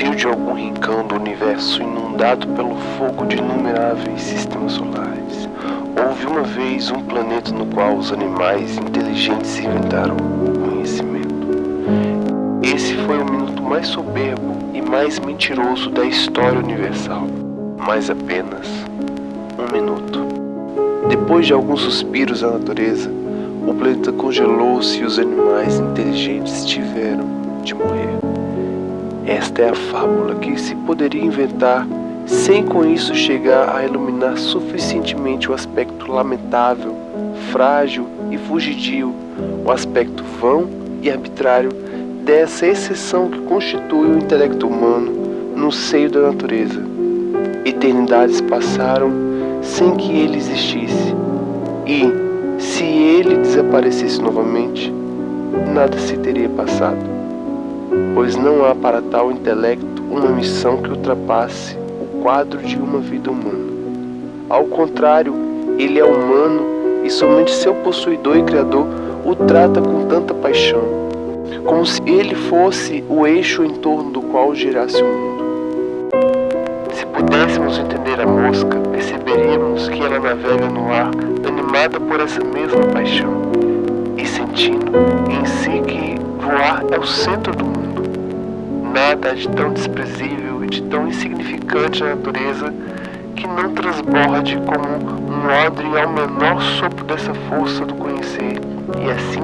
desvio de algum rincão do universo inundado pelo fogo de inumeráveis sistemas solares, houve uma vez um planeta no qual os animais inteligentes inventaram o conhecimento. Esse foi o minuto mais soberbo e mais mentiroso da história universal, mas apenas um minuto. Depois de alguns suspiros da natureza, o planeta congelou-se e os animais inteligentes tiveram de morrer. Esta é a fábula que se poderia inventar sem com isso chegar a iluminar suficientemente o aspecto lamentável, frágil e fugidio, o aspecto vão e arbitrário dessa exceção que constitui o intelecto humano no seio da natureza. Eternidades passaram sem que ele existisse, e, se ele desaparecesse novamente, nada se teria passado, pois não há para tal intelecto uma missão que ultrapasse o quadro de uma vida humana. Ao contrário, ele é humano e somente seu possuidor e criador o trata com tanta paixão, como se ele fosse o eixo em torno do qual girasse o mundo. Se pudéssemos entender a mosca, perceberíamos que ela navega no ar animada por essa mesma paixão e sentindo em si que voar é o centro do mundo. Nada de tão desprezível e de tão insignificante na natureza que não transborde como um odre ao menor sopro dessa força do conhecer, e assim,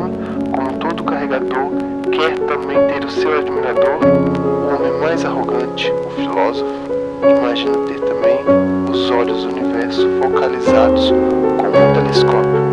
como todo carregador quer também ter o seu admirador, o homem mais arrogante, o filósofo, imagina ter também os olhos do universo focalizados como um telescópio